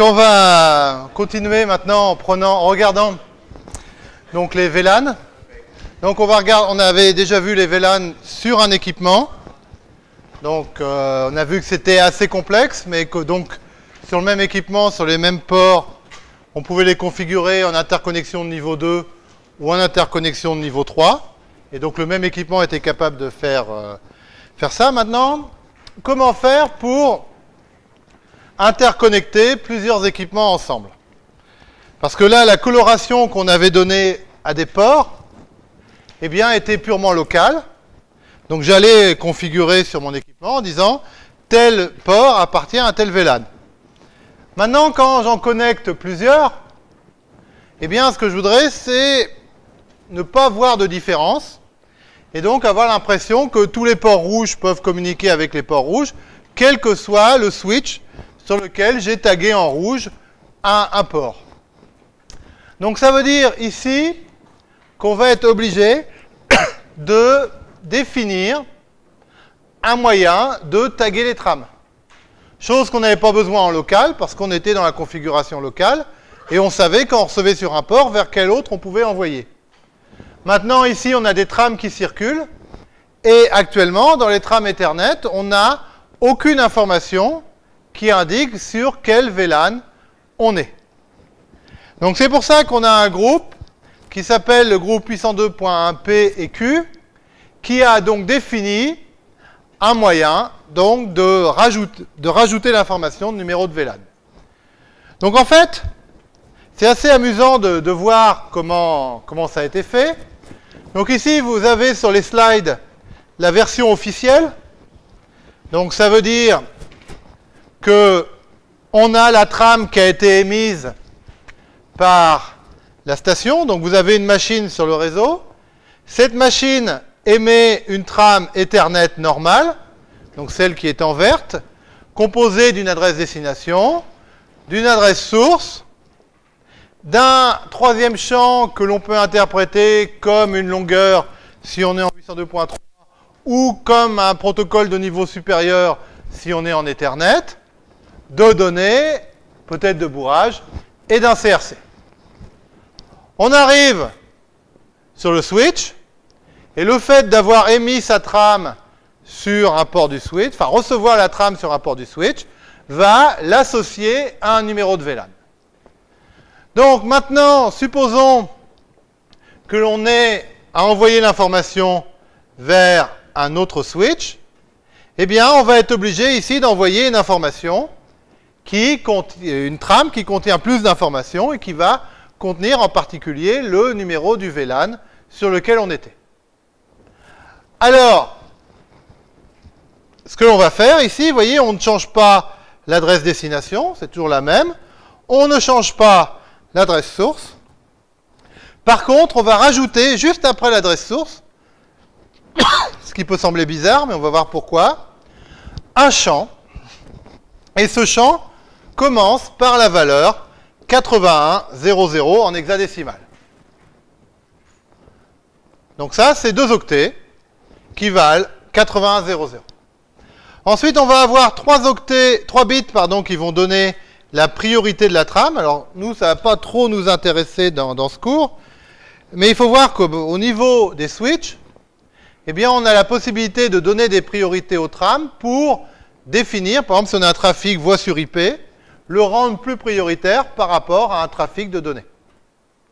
On va continuer maintenant en prenant, en regardant donc les VLAN. Donc on va on avait déjà vu les VLAN sur un équipement. Donc euh, on a vu que c'était assez complexe, mais que donc sur le même équipement, sur les mêmes ports, on pouvait les configurer en interconnexion de niveau 2 ou en interconnexion de niveau 3. Et donc le même équipement était capable de faire, euh, faire ça. Maintenant, comment faire pour interconnecter plusieurs équipements ensemble Parce que là, la coloration qu'on avait donnée à des ports, eh bien, était purement locale. Donc j'allais configurer sur mon équipement en disant tel port appartient à tel VLAN. Maintenant, quand j'en connecte plusieurs, eh bien, ce que je voudrais, c'est ne pas voir de différence et donc avoir l'impression que tous les ports rouges peuvent communiquer avec les ports rouges, quel que soit le switch sur lequel j'ai tagué en rouge un, port. Donc ça veut dire ici qu'on va être obligé de définir un moyen de taguer les trames. Chose qu'on n'avait pas besoin en local parce qu'on était dans la configuration locale et on savait quand on recevait sur un port vers quel autre on pouvait envoyer. Maintenant, ici, on a des trames qui circulent. Et actuellement, dans les trames Ethernet, on n'a aucune information qui indique sur quel VLAN on est. Donc c'est pour ça qu'on a un groupe qui s'appelle le groupe 802.1p et Q, qui a donc défini un moyen donc de, rajouter, l'information de numéro de VLAN. Donc en fait, c'est assez amusant de, voir comment ça a été fait. Donc ici, vous avez sur les slides la version officielle. Donc ça veut dire que on a la trame qui a été émise par la station. Donc vous avez une machine sur le réseau. Cette machine émet une trame Ethernet normale, donc celle qui est en verte, composée d'une adresse destination, d'une adresse source, d'un troisième champ que l'on peut interpréter comme une longueur si on est en 802.3 ou comme un protocole de niveau supérieur si on est en Ethernet, de données, peut-être de bourrage, et d'un CRC. On arrive sur le switch, et le fait d'avoir émis sa trame sur un port du switch, enfin recevoir la trame sur un port du switch, va l'associer à un numéro de VLAN. Donc maintenant, supposons que l'on ait à envoyer l'information vers un autre switch, eh bien, on va être obligé ici d'envoyer une information qui contient, une trame qui contient plus d'informations et qui va contenir en particulier le numéro du VLAN sur lequel on était. Alors, ce que l'on va faire ici, vous voyez, on ne change pas l'adresse destination, c'est toujours la même. On ne change pas l'adresse source. Par contre, on va rajouter, juste après l'adresse source, ce qui peut sembler bizarre, mais on va voir pourquoi, un champ. Et ce champ commence par la valeur 8100 en hexadécimal. Donc ça, c'est deux octets qui valent 8100. Ensuite, on va avoir trois octets, trois bits, pardon, qui vont donner la priorité de la trame. Alors, nous, ça ne va pas trop nous intéresser dans, ce cours, mais il faut voir qu'au niveau des switches, eh bien, on a la possibilité de donner des priorités aux trames pour définir, par exemple, si on a un trafic voix sur IP, le rendre plus prioritaire par rapport à un trafic de données.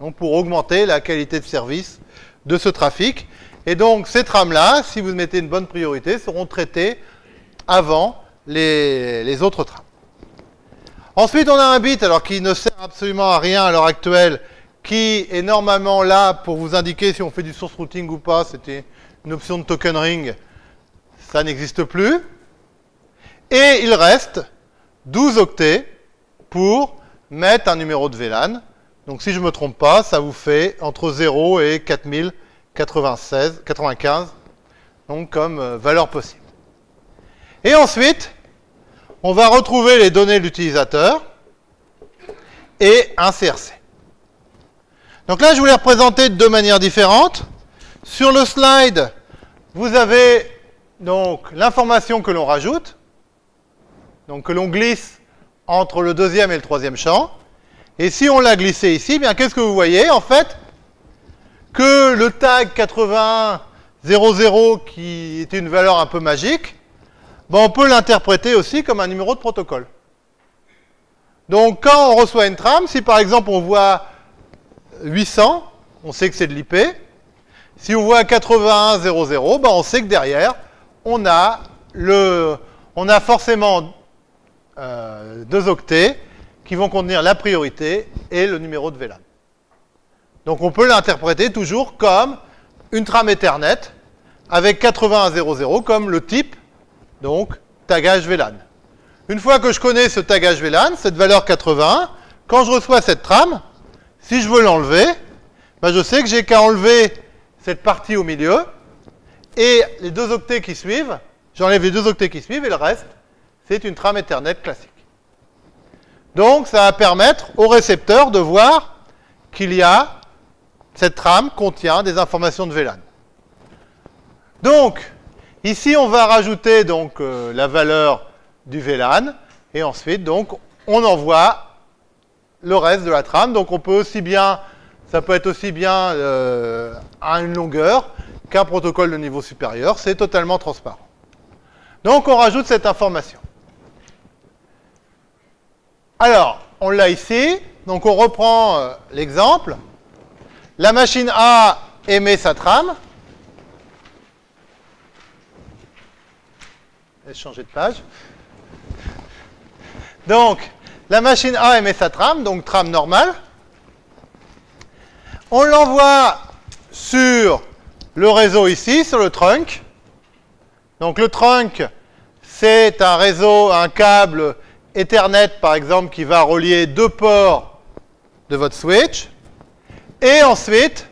Donc, pour augmenter la qualité de service de ce trafic. Et donc, ces trames-là, si vous mettez une bonne priorité, seront traitées avant les, les autres trames. Ensuite, on a un bit, alors qui ne sert absolument à rien à l'heure actuelle, qui est normalement là pour vous indiquer si on fait du source routing ou pas. C'était une option de token ring. Ça n'existe plus. Et il reste 12 octets pour mettre un numéro de VLAN. Donc si je ne me trompe pas, ça vous fait entre 0 et 4096, 95, donc comme euh, valeur possible. Et ensuite, on va retrouver les données de l'utilisateur et un CRC. Donc là, je vous représenter de deux manières différentes. Sur le slide, vous avez donc l'information que l'on rajoute, donc que l'on glisse entre le deuxième et le troisième champ. Et si on l'a glissé ici, eh bien qu'est-ce que vous voyez En fait, que le tag 8100 qui est une valeur un peu magique, ben on peut l'interpréter aussi comme un numéro de protocole. Donc quand on reçoit une trame, si par exemple on voit 800, on sait que c'est de l'IP. Si on voit 8100, ben on sait que derrière, on a, le, on a forcément euh, deux octets qui vont contenir la priorité et le numéro de VLAN. Donc on peut l'interpréter toujours comme une trame Ethernet avec 8100 comme le type, donc tagage VLAN. Une fois que je connais ce tagage VLAN, cette valeur 81, quand je reçois cette trame, si je veux l'enlever, ben je sais que j'ai qu'à enlever cette partie au milieu, et les deux octets qui suivent, j'enlève les deux octets qui suivent, et le reste, c'est une trame Ethernet classique. Donc ça va permettre au récepteur de voir qu'il y a, cette trame contient des informations de VLAN. Donc, ici on va rajouter donc euh, la valeur du VLAN, et ensuite, donc, on envoie le reste de la trame. Donc, on peut aussi bien, ça peut être aussi bien euh, à une longueur qu'un protocole de niveau supérieur. C'est totalement transparent. Donc, on rajoute cette information. Alors, on l'a ici. Donc, on reprend euh, l'exemple. La machine A émet sa trame. Je vais changer de page. Donc, la machine A émet sa trame, donc trame normale. On l'envoie sur le réseau ici, sur le trunk. Donc le trunk, c'est un réseau, un câble Ethernet par exemple qui va relier deux ports de votre switch. Et ensuite,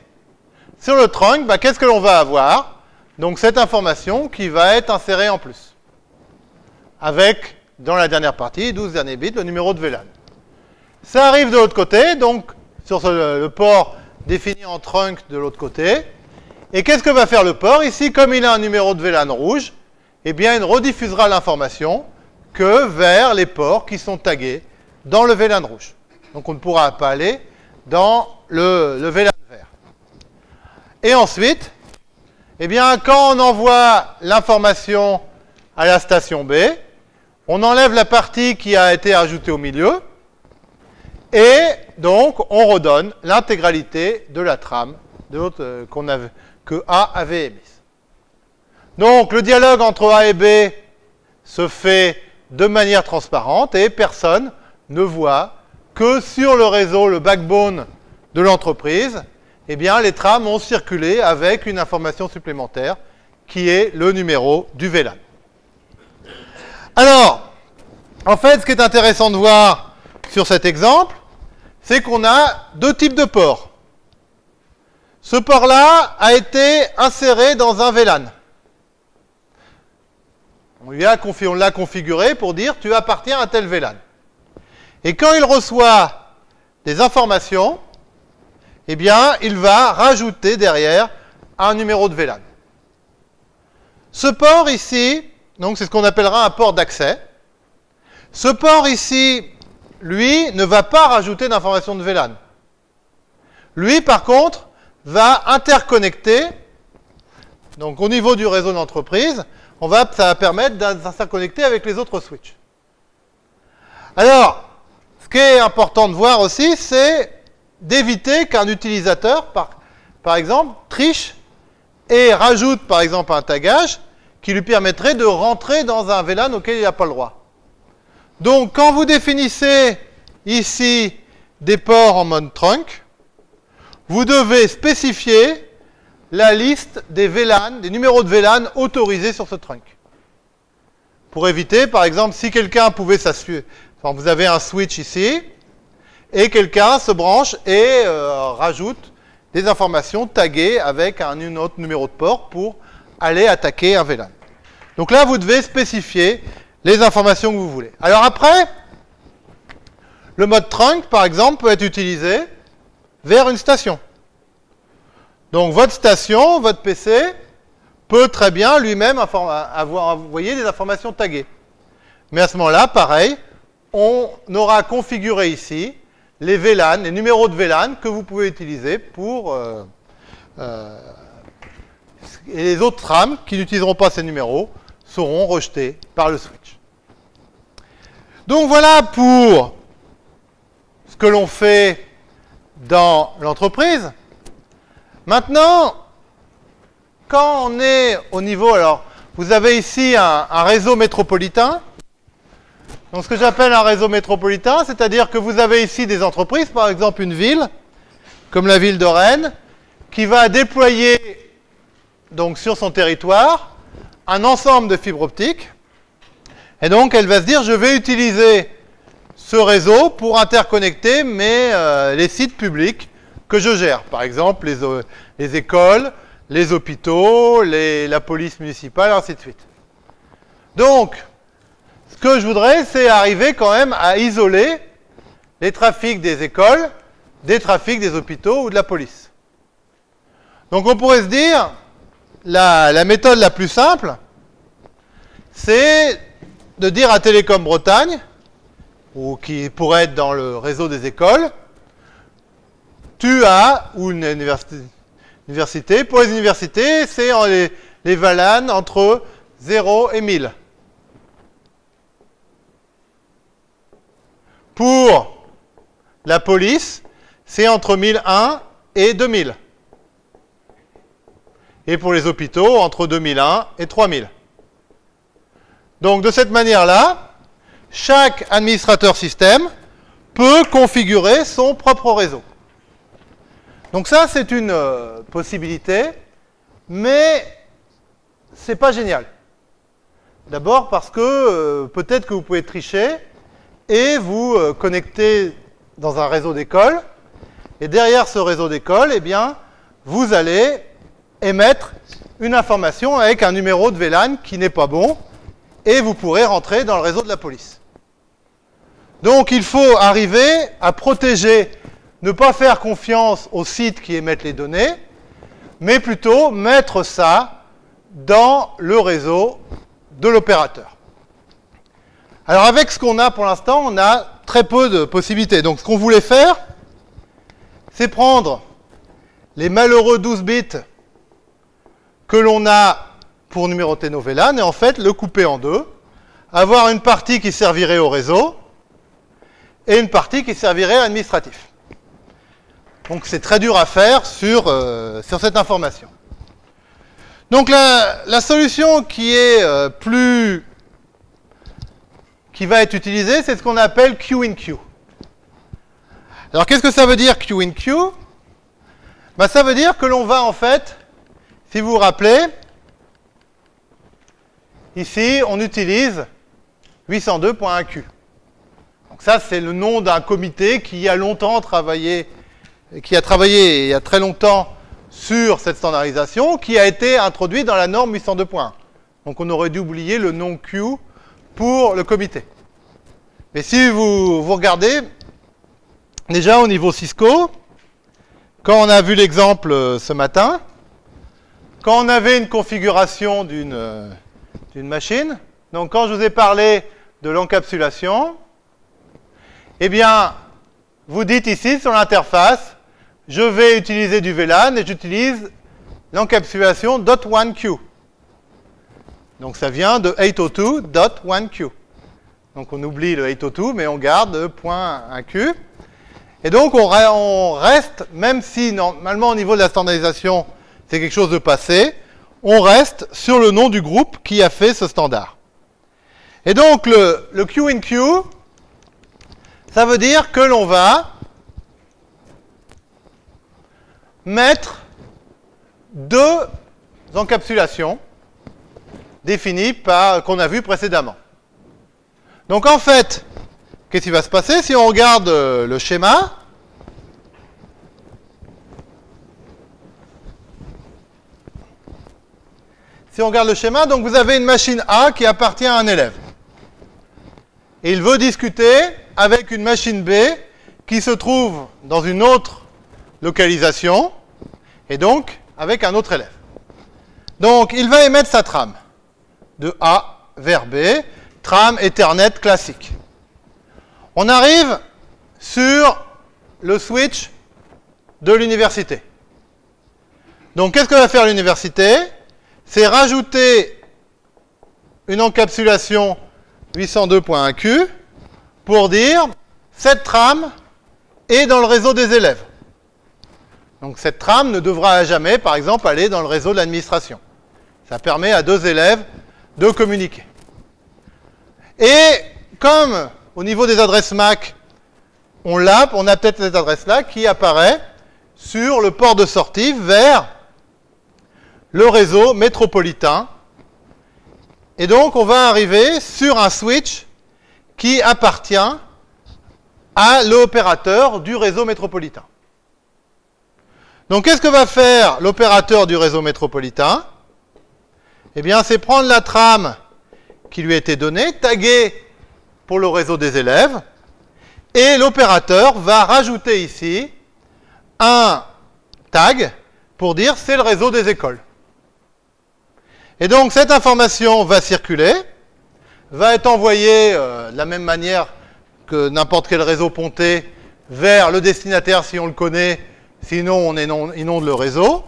sur le trunk, bah, qu'est-ce que l'on va avoir? Donc cette information qui va être insérée en plus. Avec dans la dernière partie, 12 derniers bits, le numéro de VLAN. Ça arrive de l'autre côté, donc sur le port défini en trunk de l'autre côté. Et qu'est-ce que va faire le port? Ici, comme il a un numéro de VLAN rouge, eh bien, il rediffusera l'information que vers les ports qui sont tagués dans le VLAN rouge. Donc on ne pourra pas aller dans le, le VLAN vert. Et ensuite, eh bien, quand on envoie l'information à la station B, on enlève la partie qui a été ajoutée au milieu, et donc on redonne l'intégralité de la trame euh, que A avait émise. Donc le dialogue entre A et B se fait de manière transparente et personne ne voit que sur le réseau, le backbone de l'entreprise, eh bien les trames ont circulé avec une information supplémentaire qui est le numéro du VLAN. Alors, en fait, ce qui est intéressant de voir sur cet exemple, c'est qu'on a deux types de ports. Ce port-là a été inséré dans un VLAN. On l'a configuré pour dire tu appartiens à tel VLAN. Et quand il reçoit des informations, eh bien, il va rajouter derrière un numéro de VLAN. Ce port ici, donc c'est ce qu'on appellera un port d'accès. Ce port ici, lui, ne va pas rajouter d'informations de VLAN. Lui, par contre, va interconnecter, donc au niveau du réseau d'entreprise, on va, ça va permettre d'interconnecter avec les autres switches. Alors, ce qui est important de voir aussi, c'est d'éviter qu'un utilisateur, par, par exemple, triche et rajoute, par exemple, un tagage qui lui permettrait de rentrer dans un VLAN auquel il n'a pas le droit. Donc, quand vous définissez ici des ports en mode trunk, vous devez spécifier la liste des VLAN, des numéros de VLAN autorisés sur ce trunk. Pour éviter, par exemple, si quelqu'un pouvait s'assurer, vous avez un switch ici, et quelqu'un se branche et euh, rajoute des informations taguées avec un autre numéro de port pour aller attaquer un VLAN. Donc là, vous devez spécifier les informations que vous voulez. Alors après, le mode trunk, par exemple, peut être utilisé vers une station. Donc votre station, votre PC, peut très bien lui-même avoir envoyé des informations taguées. Mais à ce moment-là, pareil, on aura configuré ici les VLAN, les numéros de VLAN que vous pouvez utiliser pour... Euh, euh, et les autres trames qui n'utiliseront pas ces numéros seront rejetés par le switch. Donc voilà pour ce que l'on fait dans l'entreprise. Maintenant, quand on est au niveau, alors vous avez ici un, réseau métropolitain. Donc ce que j'appelle un réseau métropolitain, c'est-à-dire que vous avez ici des entreprises, par exemple une ville, comme la ville de Rennes, qui va déployer donc sur son territoire un ensemble de fibres optiques. Et donc elle va se dire je vais utiliser ce réseau pour interconnecter mes, euh, les sites publics que je gère. Par exemple les, euh, les écoles, les hôpitaux, les, la police municipale, ainsi de suite. Donc, ce que je voudrais, c'est arriver quand même à isoler les trafics des écoles des trafics des hôpitaux ou de la police. Donc on pourrait se dire, la, méthode la plus simple, c'est de dire à Télécom Bretagne, ou qui pourrait être dans le réseau des écoles, tu as, une université, pour les universités, c'est les, les entre 0 et 1000. Pour la police, c'est entre 1001 et 2000 et pour les hôpitaux entre 2001 et 3000. Donc de cette manière-là, chaque administrateur système peut configurer son propre réseau. Donc ça, c'est une euh, possibilité, mais c'est pas génial. D'abord parce que euh, peut-être que vous pouvez tricher et vous euh, connecter dans un réseau d'école, et derrière ce réseau d'école, eh bien, vous allez émettre une information avec un numéro de VLAN qui n'est pas bon, et vous pourrez rentrer dans le réseau de la police. Donc il faut arriver à protéger, ne pas faire confiance aux sites qui émettent les données, mais plutôt mettre ça dans le réseau de l'opérateur. Alors avec ce qu'on a pour l'instant, on a très peu de possibilités. Donc ce qu'on voulait faire, c'est prendre les malheureux 12 bits que l'on a pour numéroter nos VLAN et en fait le couper en deux, avoir une partie qui servirait au réseau et une partie qui servirait à l'administratif. Donc c'est très dur à faire sur, euh, sur cette information. Donc la, solution qui est euh, plus qui va être utilisée, c'est ce qu'on appelle Q in Q. Alors qu'est-ce que ça veut dire Q in Q? Ben, Ça veut dire que l'on va en fait si vous vous rappelez, ici, on utilise 802.1q. Donc ça, c'est le nom d'un comité qui a longtemps travaillé, qui a travaillé il y a très longtemps sur cette standardisation, qui a été introduit dans la norme 802.1. Donc on aurait dû oublier le nom Q pour le comité. Mais si vous, vous regardez, déjà au niveau Cisco, quand on a vu l'exemple euh, ce matin, quand on avait une configuration euh, d'une machine, donc quand je vous ai parlé de l'encapsulation, eh bien, vous dites ici sur l'interface, je vais utiliser du VLAN et j'utilise l'encapsulation .1q. Donc ça vient de 802.1q. Donc on oublie le 802, mais on garde le .1q. Et donc on reste, même si normalement au niveau de la standardisation, c'est quelque chose de passé, on reste sur le nom du groupe qui a fait ce standard. Et donc le Q in Q, ça veut dire que l'on va mettre deux encapsulations définies par qu'on a vu précédemment. Donc en fait, qu'est-ce qui va se passer si on regarde le schéma? Si on regarde le schéma, donc vous avez une machine A qui appartient à un élève. Et il veut discuter avec une machine B qui se trouve dans une autre localisation, et donc avec un autre élève. Donc il va émettre sa trame de A vers B, trame Ethernet classique. On arrive sur le switch de l'université. Donc qu'est-ce que va faire l'université? C'est rajouter une encapsulation 802.1q pour dire cette trame est dans le réseau des élèves. Donc cette trame ne devra jamais, par exemple, aller dans le réseau de l'administration. Ça permet à deux élèves de communiquer. Et comme au niveau des adresses MAC, on l'a, on a peut-être cette adresse-là qui apparaît sur le port de sortie vers le réseau métropolitain. Et donc, on va arriver sur un switch qui appartient à l'opérateur du réseau métropolitain. Donc, qu'est-ce que va faire l'opérateur du réseau métropolitain? Eh bien, c'est prendre la trame qui lui a été donnée, taguer pour le réseau des élèves, et l'opérateur va rajouter ici un tag pour dire c'est le réseau des écoles. Et donc cette information va circuler, va être envoyée euh, de la même manière que n'importe quel réseau ponté vers le destinataire si on le connaît, sinon on inonde le réseau.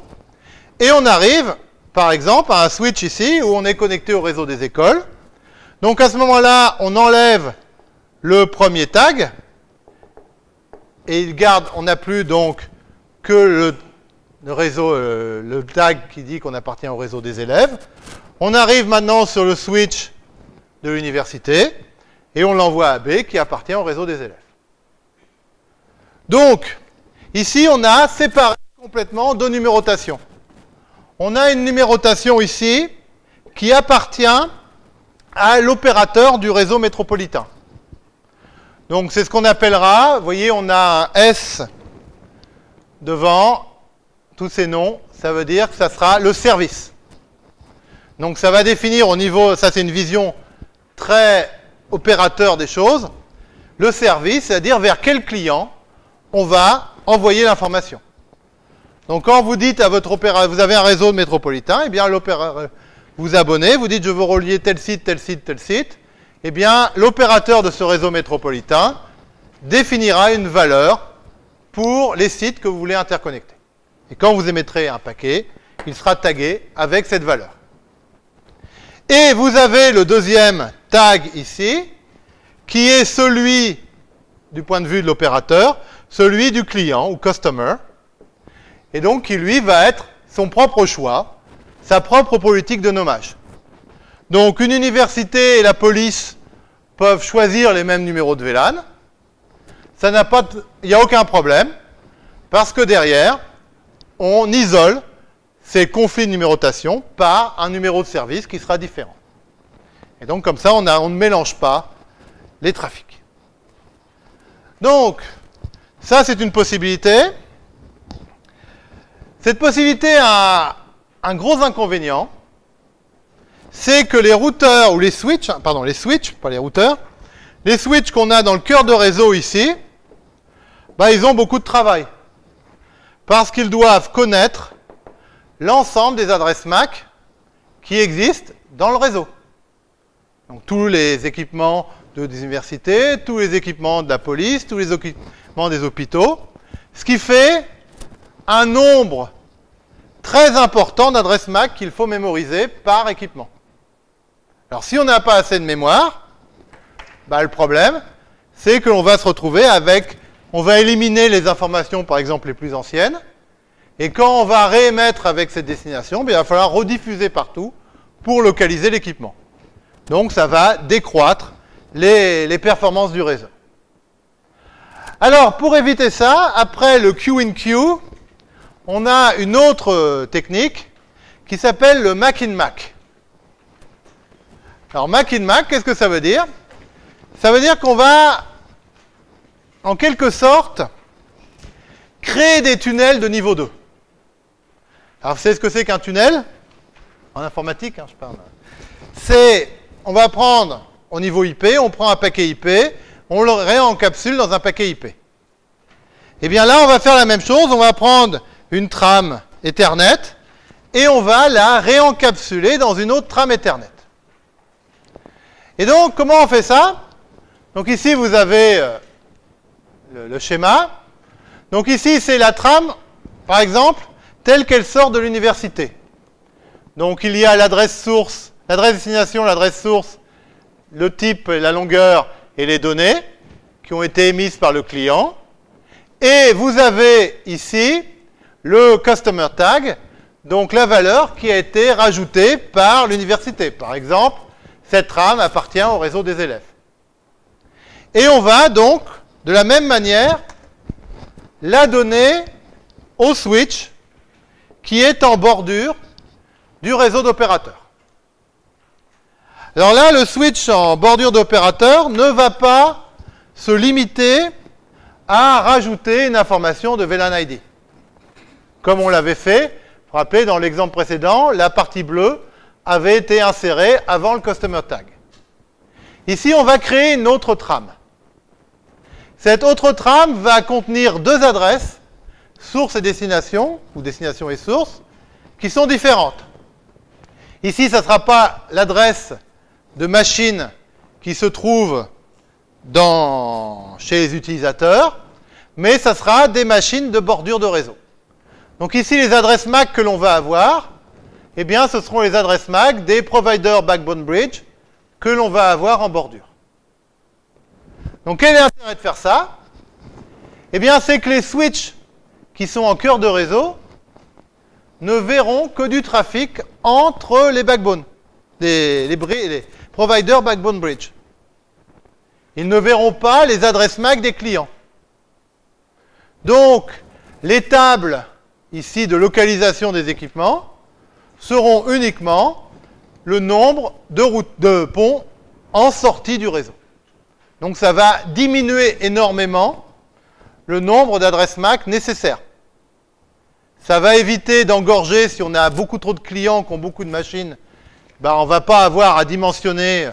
Et on arrive, par exemple, à un switch ici où on est connecté au réseau des écoles. Donc à ce moment-là, on enlève le premier tag et il garde, on n'a plus donc que le, réseau, euh, le tag qui dit qu'on appartient au réseau des élèves. On arrive maintenant sur le switch de l'université et on l'envoie à B qui appartient au réseau des élèves. Donc, ici, on a séparé complètement deux numérotations. On a une numérotation ici qui appartient à l'opérateur du réseau métropolitain. Donc c'est ce qu'on appellera, vous voyez, on a un S devant tous ces noms, ça veut dire que ça sera le service. Donc ça va définir au niveau, ça c'est une vision très opérateur des choses, le service, c'est-à-dire vers quel client on va envoyer l'information. Donc quand vous dites à votre opérateur, vous avez un réseau métropolitain, et eh bien l'opérateur vous abonnez, vous dites je veux relier tel site, tel site, tel site, eh bien, l'opérateur de ce réseau métropolitain définira une valeur pour les sites que vous voulez interconnecter. Et quand vous émettrez un paquet, il sera tagué avec cette valeur. Et vous avez le deuxième tag ici, qui est celui, du point de vue de l'opérateur, celui du client ou customer, et donc qui lui va être son propre choix, sa propre politique de nommage. Donc une université et la police peuvent choisir les mêmes numéros de VLAN. Il n'y a aucun problème, parce que derrière, on isole ces conflits de numérotation par un numéro de service qui sera différent. Et donc comme ça, on, on ne mélange pas les trafics. Donc, ça c'est une possibilité. Cette possibilité a un gros inconvénient, c'est que les routeurs ou les switches, pardon, les switches, pas les routeurs, les switches qu'on a dans le cœur de réseau ici, bah, ils ont beaucoup de travail. Parce qu'ils doivent connaître l'ensemble des adresses MAC qui existent dans le réseau. Donc tous les équipements de, des universités, tous les équipements de la police, tous les équipements des hôpitaux, ce qui fait un nombre très important d'adresses MAC qu'il faut mémoriser par équipement. Alors si on n'a pas assez de mémoire, bah, le problème, c'est que l'on va se retrouver avec, on va éliminer les informations par exemple les plus anciennes, et quand on va réémettre avec cette destination, bah, il va falloir rediffuser partout pour localiser l'équipement. Donc ça va décroître les, performances du réseau. Alors pour éviter ça, après le Q in Q, on a une autre technique qui s'appelle le Mac in Mac. Alors Mac in Mac, qu'est-ce que ça veut dire? Ça veut dire qu'on va, en quelque sorte, créer des tunnels de niveau 2. Alors savez ce que c'est qu'un tunnel? En informatique, hein, je parle. C'est, on va prendre au niveau IP, on prend un paquet IP, on le réencapsule dans un paquet IP. Eh bien là, on va faire la même chose, on va prendre une trame Ethernet et on va la réencapsuler dans une autre trame Ethernet. Et donc, comment on fait ça? Donc ici, vous avez euh, le schéma. Donc ici, c'est la trame, par exemple, telle qu'elle sort de l'université. Donc il y a l'adresse source, l'adresse destination, l'adresse source, le type, la longueur et les données qui ont été émises par le client. Et vous avez ici le customer tag, donc la valeur qui a été rajoutée par l'université. Par exemple, cette trame appartient au réseau des élèves. Et on va donc, de la même manière, la donner au switch qui est en bordure du réseau d'opérateurs. Alors là, le switch en bordure d'opérateur ne va pas se limiter à rajouter une information de VLAN ID. Comme on l'avait fait, rappelez, dans l'exemple précédent, la partie bleue avait été insérée avant le customer tag. Ici, on va créer une autre trame. Cette autre trame va contenir deux adresses, source et destination, ou destination et source, qui sont différentes. Ici, ça ne sera pas l'adresse de machine qui se trouve dans, chez les utilisateurs, mais ça sera des machines de bordure de réseau. Donc ici, les adresses MAC que l'on va avoir, eh bien, ce seront les adresses MAC des providers Backbone Bridge que l'on va avoir en bordure. Donc quel est l'intérêt de faire ça? Eh bien, c'est que les switches qui sont en cœur de réseau ne verront que du trafic entre les backbones, les providers Backbone Bridge. Ils ne verront pas les adresses MAC des clients. Donc, les tables ici de localisation des équipements seront uniquement le nombre de, routes, de ponts en sortie du réseau. Donc ça va diminuer énormément le nombre d'adresses MAC nécessaires. Ça va éviter d'engorger si on a beaucoup trop de clients qui ont beaucoup de machines. Ben, on ne va pas avoir à dimensionner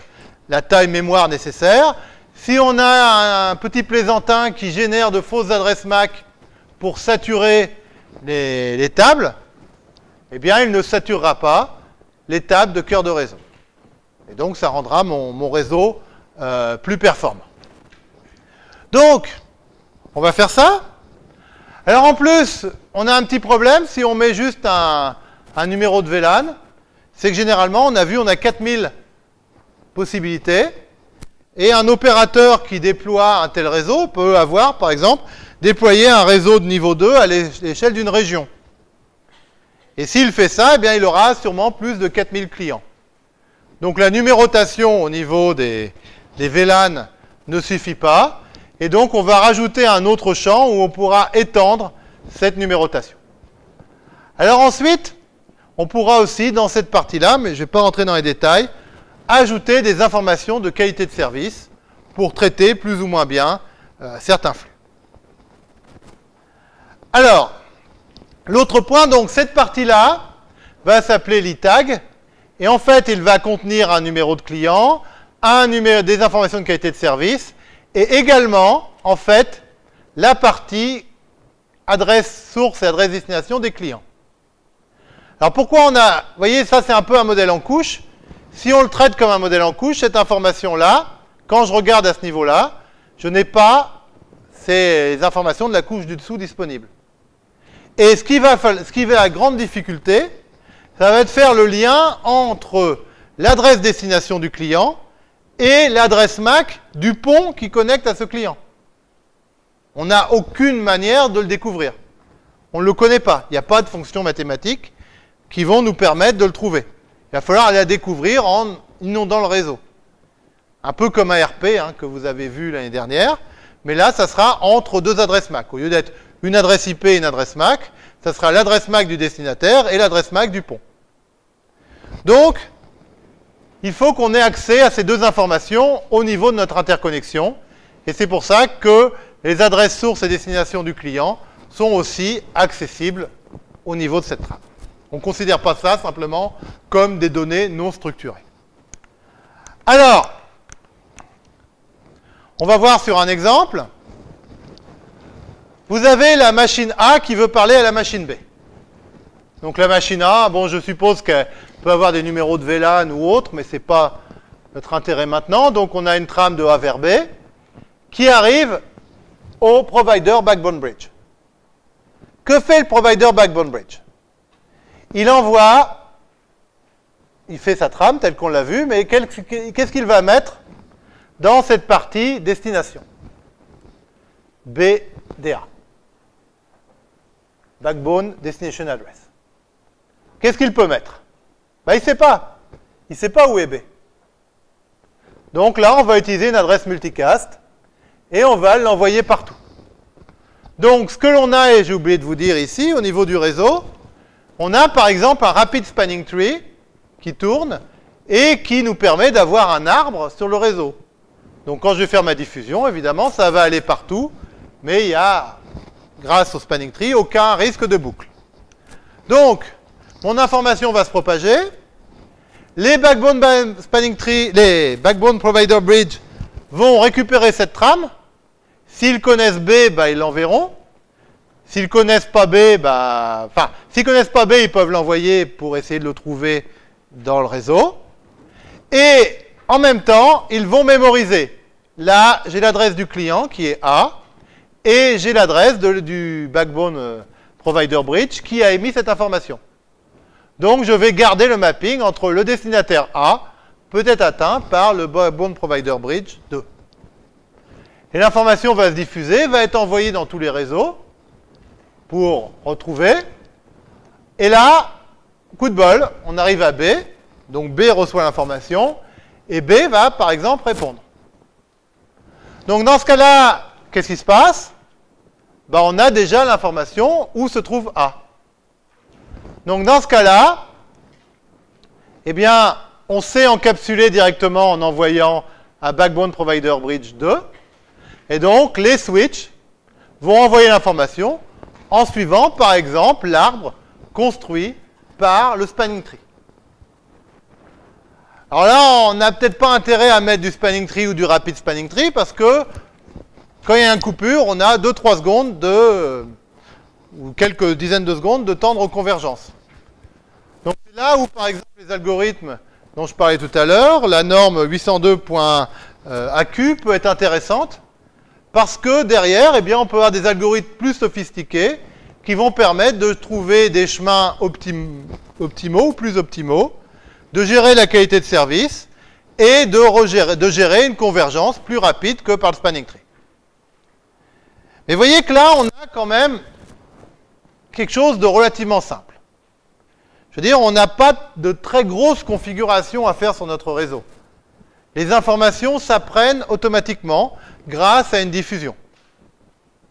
la taille mémoire nécessaire. Si on a un petit plaisantin qui génère de fausses adresses MAC pour saturer les, les tables, eh bien, il ne saturera pas les tables de cœur de réseau. Et donc, ça rendra mon, réseau euh, plus performant. Donc, on va faire ça. Alors, en plus, on a un petit problème si on met juste un numéro de VLAN. C'est que généralement, on a vu, on a 4000 possibilités. Et un opérateur qui déploie un tel réseau peut avoir, par exemple, déployer un réseau de niveau 2 à l'échelle d'une région. Et s'il fait ça, eh bien, il aura sûrement plus de 4000 clients. Donc la numérotation au niveau des, des VLAN ne suffit pas. Et donc on va rajouter un autre champ où on pourra étendre cette numérotation. Alors ensuite, on pourra aussi, dans cette partie-là, mais je ne vais pas rentrer dans les détails, ajouter des informations de qualité de service pour traiter plus ou moins bien euh, certains flux. Alors, l'autre point, donc cette partie-là va s'appeler l'ITAG, et en fait, il va contenir un numéro de client, des informations de qualité de service, et également, en fait, la partie adresse source et adresse destination des clients. Alors pourquoi on a... Vous voyez, ça c'est un peu un modèle en couche. Si on le traite comme un modèle en couche, cette information-là, quand je regarde à ce niveau-là, je n'ai pas ces informations de la couche du dessous disponibles. Et ce qui va, ce qui va à grande difficulté, ça va être faire le lien entre l'adresse destination du client et l'adresse MAC du pont qui connecte à ce client. On n'a aucune manière de le découvrir. On ne le connaît pas. Il n'y a pas de fonctions mathématiques qui vont nous permettre de le trouver. Il va falloir aller la découvrir en inondant le réseau. Un peu comme ARP hein, que vous avez vu l'année dernière, mais là, ça sera entre deux adresses MAC. Au lieu d'être une adresse IP et une adresse MAC, ça sera l'adresse MAC du destinataire et l'adresse MAC du pont. Donc, il faut qu'on ait accès à ces deux informations au niveau de notre interconnexion. Et c'est pour ça que les adresses sources et destination du client sont aussi accessibles au niveau de cette trame. On ne considère pas ça simplement comme des données non structurées. Alors, on va voir sur un exemple. Vous avez la machine A qui veut parler à la machine B. Donc la machine A, bon, je suppose qu'elle peut avoir des numéros de VLAN ou autre, mais ce n'est pas notre intérêt maintenant. Donc on a une trame de A vers B. qui arrive au provider Backbone Bridge. Que fait le provider Backbone Bridge? Il envoie, il fait sa trame telle qu'on l'a vu, mais qu'est-ce qu'il va mettre dans cette partie destination? BDA. Backbone Destination Address. Qu'est-ce qu'il peut mettre? Ben, Il ne sait pas. Il ne sait pas où est B. Donc là, on va utiliser une adresse multicast et on va l'envoyer partout. Donc ce que l'on a, et j'ai oublié de vous dire ici, au niveau du réseau, on a par exemple un rapid spanning tree qui tourne et qui nous permet d'avoir un arbre sur le réseau. Donc quand je vais faire ma diffusion, évidemment, ça va aller partout, mais il y a, grâce au spanning tree, aucun risque de boucle. Donc, mon information va se propager, les backbone provider bridge vont récupérer cette trame. S'ils connaissent B, bah, ils l'enverront. S'ils connaissent pas B, bah, enfin, s'ils connaissent pas B, ils peuvent l'envoyer pour essayer de le trouver dans le réseau. Et en même temps, ils vont mémoriser. Là, j'ai l'adresse du client qui est A, et j'ai l'adresse du backbone euh, provider bridge qui a émis cette information. Donc, je vais garder le mapping entre le destinataire A, peut être atteint par le Bone Provider Bridge 2. Et l'information va se diffuser, va être envoyée dans tous les réseaux pour retrouver. Et là, coup de bol, on arrive à B. Donc B reçoit l'information et B va, par exemple, répondre. Donc dans ce cas-là, qu'est-ce qui se passe? Ben, On a déjà l'information où se trouve A. Donc dans ce cas-là, eh bien, on sait encapsuler directement en envoyant à Backbone Provider Bridge 2. Et donc, les switches vont envoyer l'information en suivant, par exemple, l'arbre construit par le spanning tree. Alors là, on n'a peut-être pas intérêt à mettre du spanning tree ou du rapid spanning tree parce que quand il y a une coupure, on a 2-3 secondes de ou quelques dizaines de secondes de temps de reconvergence. Donc c'est là où, par exemple, les algorithmes dont je parlais tout à l'heure, la norme 802.AQ peut être intéressante parce que derrière, eh bien, on peut avoir des algorithmes plus sophistiqués qui vont permettre de trouver des chemins optimaux ou plus optimaux, de gérer la qualité de service et de, de gérer une convergence plus rapide que par le spanning tree. Mais voyez que là, on a quand même quelque chose de relativement simple. Je veux dire, on n'a pas de très grosse configuration à faire sur notre réseau. Les informations s'apprennent automatiquement grâce à une diffusion.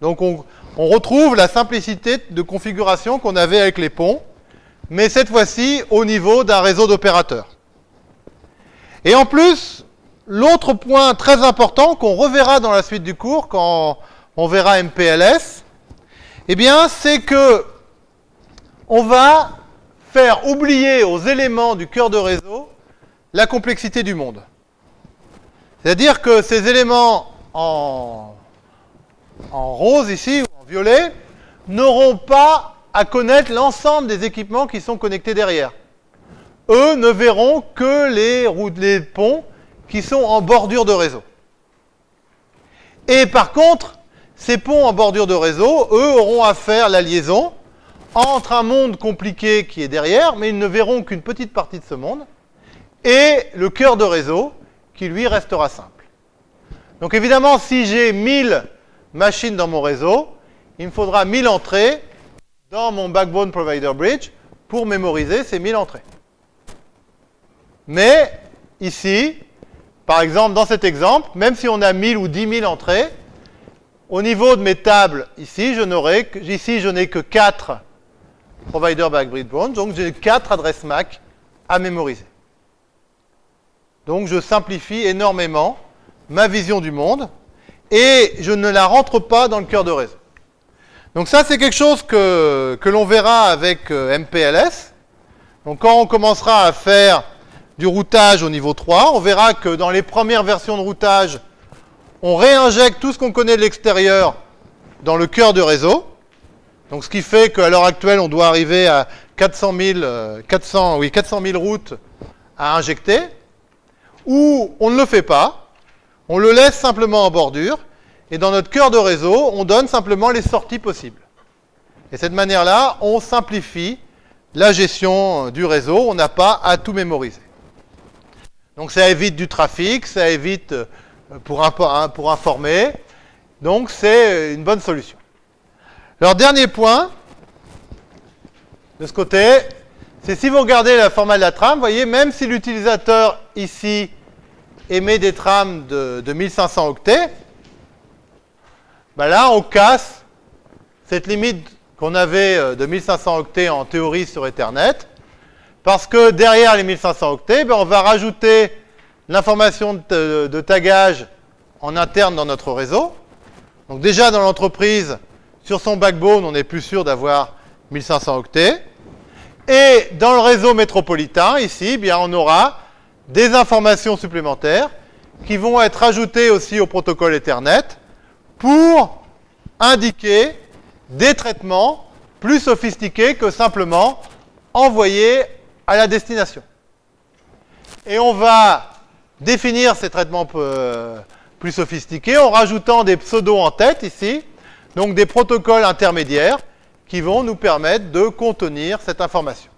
Donc on, retrouve la simplicité de configuration qu'on avait avec les ponts, mais cette fois-ci au niveau d'un réseau d'opérateurs. Et en plus, l'autre point très important qu'on reverra dans la suite du cours quand on verra MPLS, eh bien, c'est que on va faire oublier aux éléments du cœur de réseau la complexité du monde. C'est-à-dire que ces éléments en, rose ici ou en violet n'auront pas à connaître l'ensemble des équipements qui sont connectés derrière. Eux ne verront que les ponts qui sont en bordure de réseau. Et par contre, ces ponts en bordure de réseau, eux, auront à faire la liaison entre un monde compliqué qui est derrière, mais ils ne verront qu'une petite partie de ce monde, et le cœur de réseau qui lui restera simple. Donc évidemment, si j'ai 1000 machines dans mon réseau, il me faudra 1000 entrées dans mon Backbone Provider Bridge pour mémoriser ces 1000 entrées. Mais ici, par exemple, dans cet exemple, même si on a 1000 ou 10 000 entrées, au niveau de mes tables, ici, je n'aurai ici, je n'ai que 4 provider backbridge bridge donc j'ai 4 adresses MAC à mémoriser. Donc je simplifie énormément ma vision du monde et je ne la rentre pas dans le cœur de réseau. Donc ça, c'est quelque chose que, que l'on verra avec euh, MPLS. Donc quand on commencera à faire du routage au niveau 3, on verra que dans les premières versions de routage, on réinjecte tout ce qu'on connaît de l'extérieur dans le cœur de réseau. Donc ce qui fait qu'à l'heure actuelle, on doit arriver à 400 000, 400, oui, 400 000 routes à injecter, ou on ne le fait pas, on le laisse simplement en bordure, Et dans notre cœur de réseau, on donne simplement les sorties possibles. Et cette manière-là, on simplifie la gestion du réseau. On n'a pas à tout mémoriser. Donc ça évite du trafic, ça évite euh, pour, informer. Donc c'est une bonne solution. Alors dernier point, de ce côté, c'est si vous regardez la format de la trame, vous voyez, même si l'utilisateur ici émet des trames de, 1500 octets, ben là on casse cette limite qu'on avait euh, de 1500 octets en théorie sur Ethernet, parce que derrière les 1500 octets, ben on va rajouter l'information de, de tagage en interne dans notre réseau. Donc déjà dans l'entreprise, sur son backbone, on n'est plus sûr d'avoir 1500 octets. Et dans le réseau métropolitain, ici, eh bien, on aura des informations supplémentaires qui vont être ajoutées aussi au protocole Ethernet pour indiquer des traitements plus sophistiqués que simplement envoyer à la destination. Et on va définir ces traitements euh, plus sophistiqués en rajoutant des pseudos en tête ici, donc des protocoles intermédiaires qui vont nous permettre de contenir cette information.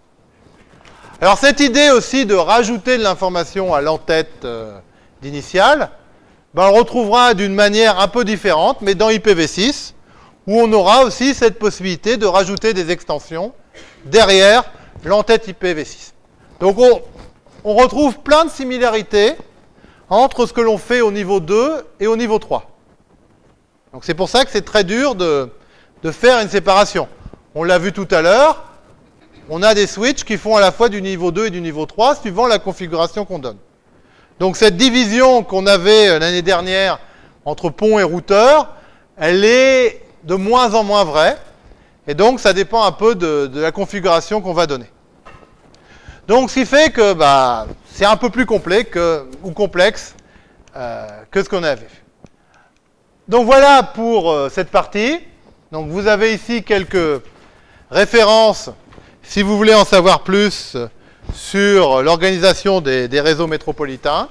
Alors cette idée aussi de rajouter de l'information à l'entête euh, d'initial, ben, on retrouvera d'une manière un peu différente, mais dans IPv6, où on aura aussi cette possibilité de rajouter des extensions derrière l'entête IPv6. Donc on, on retrouve plein de similarités entre ce que l'on fait au niveau 2 et au niveau 3. Donc c'est pour ça que c'est très dur de, faire une séparation. On l'a vu tout à l'heure, on a des switches qui font à la fois du niveau 2 et du niveau 3 suivant la configuration qu'on donne. Donc cette division qu'on avait euh, l'année dernière entre pont et routeur, elle est de moins en moins vraie. Et donc ça dépend un peu de, la configuration qu'on va donner. Donc ce qui fait que bah, c'est un peu plus complet ou complexe euh, que ce qu'on avait. Donc voilà pour euh, cette partie. Donc vous avez ici quelques références si vous voulez en savoir plus sur l'organisation des, réseaux métropolitains.